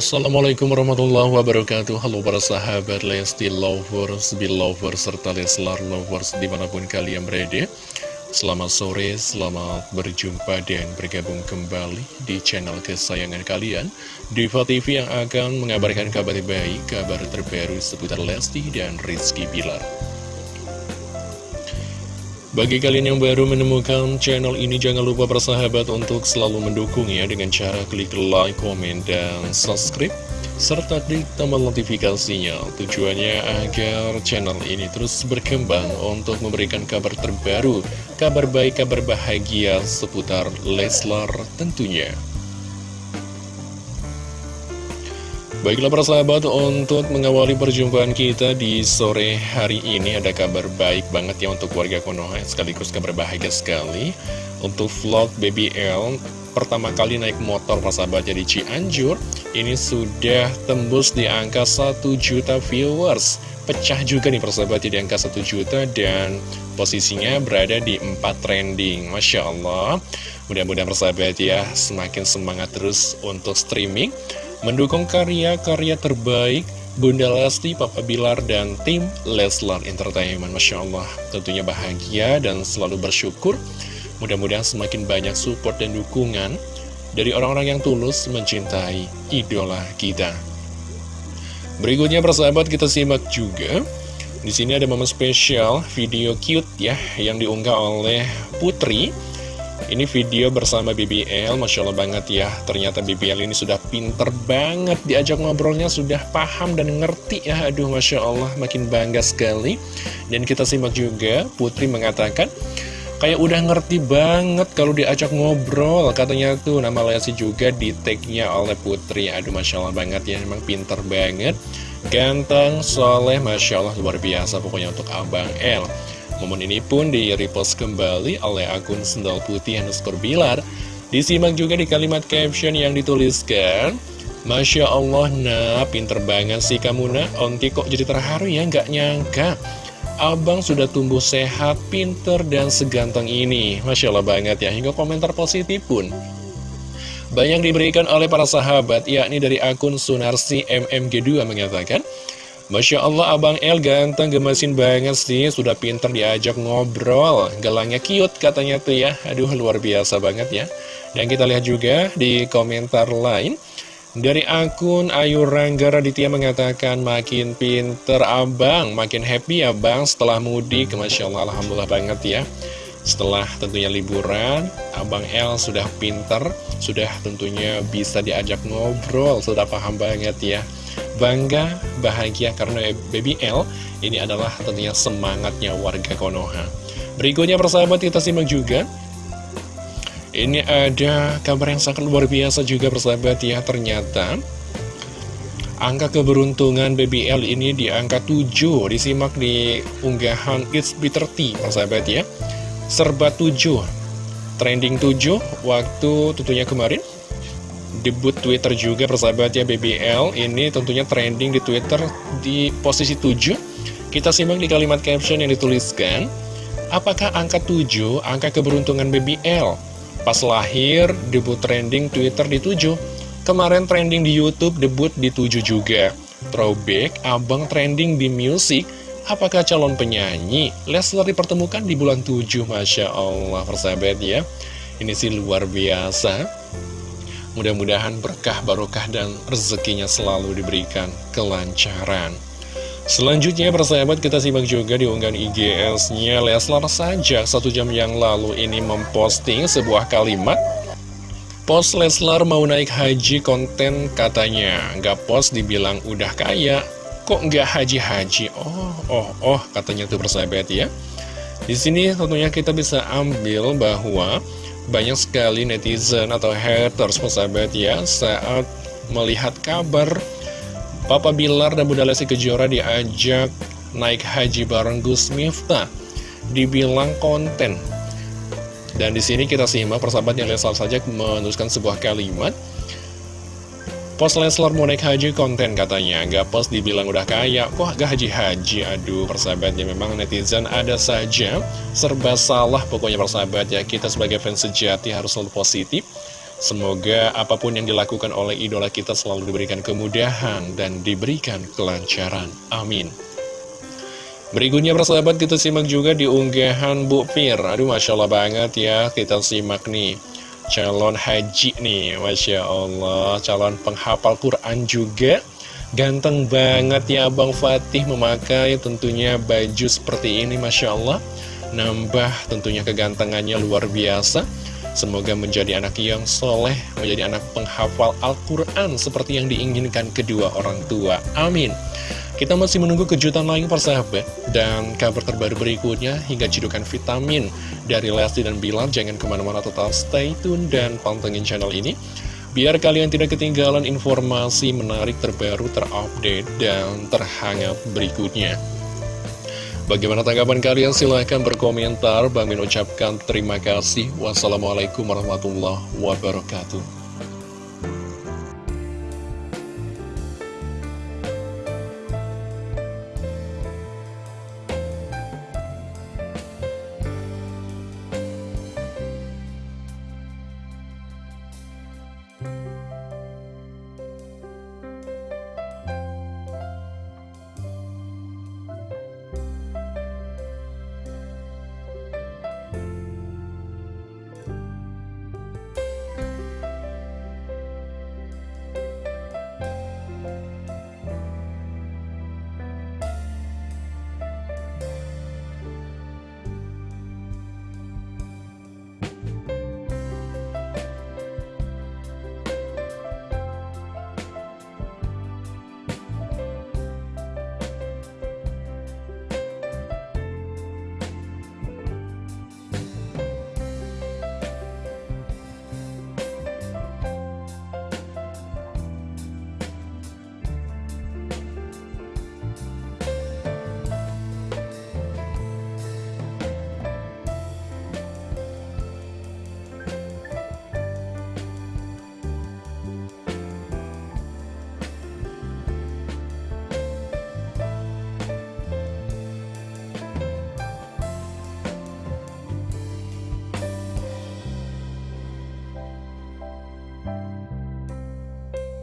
Assalamualaikum warahmatullahi wabarakatuh. Halo para sahabat Lesti Lovers, Belovers, serta Leslar Lovers di mana pun kalian berada. Selamat sore, selamat berjumpa dan bergabung kembali di channel kesayangan kalian. Diva TV yang akan mengabarkan kabar baik, kabar terbaru seputar Lesti dan Rizky Bilar bagi kalian yang baru menemukan channel ini, jangan lupa bersahabat untuk selalu mendukungnya dengan cara klik like, komen, dan subscribe, serta klik tombol notifikasinya. Tujuannya agar channel ini terus berkembang untuk memberikan kabar terbaru, kabar baik, kabar bahagia seputar Leslar tentunya. Baiklah para sahabat, untuk mengawali perjumpaan kita di sore hari ini ada kabar baik banget ya untuk warga Konoha sekaligus kabar bahagia sekali. Untuk vlog Baby L pertama kali naik motor para sahabat jadi Cianjur ini sudah tembus di angka 1 juta viewers. Pecah juga nih persahabat di angka 1 juta dan posisinya berada di 4 trending. Masya Allah. Mudah-mudahan persahabat ya semakin semangat terus untuk streaming mendukung karya-karya terbaik Bunda Lesti, Papa Bilar, dan tim Leslar Entertainment. Masya Allah, tentunya bahagia dan selalu bersyukur. Mudah-mudahan semakin banyak support dan dukungan dari orang-orang yang tulus mencintai idola kita. Berikutnya persahabat kita simak juga. Di sini ada momen spesial video cute ya yang diunggah oleh Putri ini video bersama BBL, Masya Allah banget ya. Ternyata BBL ini sudah pinter banget Diajak ngobrolnya sudah paham dan ngerti ya. Aduh Masya Allah makin bangga sekali. Dan kita simak juga Putri mengatakan Kayak udah ngerti banget kalau diajak ngobrol Katanya tuh. Nama Lesi juga di tag-nya oleh Putri. Aduh Masya Allah banget ya Memang pinter banget. Ganteng, soleh, Masya Allah luar biasa Pokoknya untuk Abang L Momen ini pun di-repost kembali oleh akun Sendal Putih underscore Bilar. Disimak juga di kalimat caption yang dituliskan, Masya Allah, nah pinter banget sih kamu nak, onti kok jadi terharu ya, nggak nyangka. Abang sudah tumbuh sehat, pinter, dan seganteng ini. Masya Allah banget ya, hingga komentar positif pun. Banyak diberikan oleh para sahabat, yakni dari akun Sunarsi MMG2 mengatakan, Masya Allah Abang El ganteng gemesin banget sih. Sudah pinter diajak ngobrol. Gelangnya cute katanya tuh ya. Aduh luar biasa banget ya. Dan kita lihat juga di komentar lain. Dari akun Ayu Rangga Raditya mengatakan Makin pinter abang. Makin happy abang setelah mudik. Masya Allah Alhamdulillah banget ya. Setelah tentunya liburan, Abang El sudah pinter, sudah tentunya bisa diajak ngobrol, sudah paham banget ya bangga, bahagia karena Baby L ini adalah tentunya semangatnya warga Konoha. Berikutnya persahabat kita simak juga. Ini ada kabar yang sangat luar biasa juga persahabat ya. Ternyata Angka keberuntungan BBL ini di angka 7 Disimak di unggahan It's Bitter Tea persahabat ya. Serba 7 Trending 7 waktu tentunya kemarin debut Twitter juga persahabat ya BBL ini tentunya trending di Twitter di posisi 7 kita simak di kalimat caption yang dituliskan. Apakah angka 7 angka keberuntungan BBL pas lahir debut trending Twitter di 7 kemarin trending di Youtube debut di 7 juga. Throwback abang trending di music. Apakah calon penyanyi? Leslar dipertemukan di bulan 7 Masya Allah persahabat ya. Ini sih luar biasa Mudah-mudahan berkah, barokah, dan rezekinya selalu diberikan kelancaran. Selanjutnya persahabat kita simak juga di unggahan IGS-nya Leslar saja satu jam yang lalu ini memposting sebuah kalimat. Post Leslar mau naik haji konten katanya. Nggak post dibilang udah kaya. Kok nggak haji-haji? Oh, oh, oh katanya tuh persahabat ya. Di sini tentunya kita bisa ambil bahwa banyak sekali netizen atau haters persahabat ya saat melihat kabar Papa Bilar dan Bunda Lesti Kejora diajak naik haji bareng Gus Miftah dibilang konten. Dan di sini kita simak persahabat yang Leslar saja menuliskan sebuah kalimat Pos Leslar naik haji konten katanya Gak pos dibilang udah kaya Kok gak haji-haji Aduh persahabatnya memang netizen ada saja Serba salah pokoknya persahabat ya Kita sebagai fans sejati harus selalu positif Semoga apa pun yang dilakukan oleh idola kita selalu diberikan kemudahan dan diberikan kelancaran. Amin. Berikutnya persahabat kita simak juga di unggahan Bu Fir. Aduh Masya Allah banget ya, kita simak nih. Calon haji nih, Masya Allah. Calon penghafal Quran juga. Ganteng banget ya Bang Fatih memakai tentunya baju seperti ini Masya Allah. Nambah tentunya kegantengannya luar biasa. Semoga menjadi anak yang soleh, menjadi anak penghafal Al-Quran seperti yang diinginkan kedua orang tua. Amin. Kita masih menunggu kejutan lain persahabat dan kabar terbaru berikutnya hingga cedukan vitamin dari Lesti dan Bilar. Jangan ke mana-mana tetap stay tune dan pantengin channel ini. Biar kalian tidak ketinggalan informasi menarik terbaru, terupdate, dan terhangat berikutnya. Bagaimana tanggapan kalian? Silahkan berkomentar. Bang Min ucapkan terima kasih. Wassalamualaikum warahmatullahi wabarakatuh.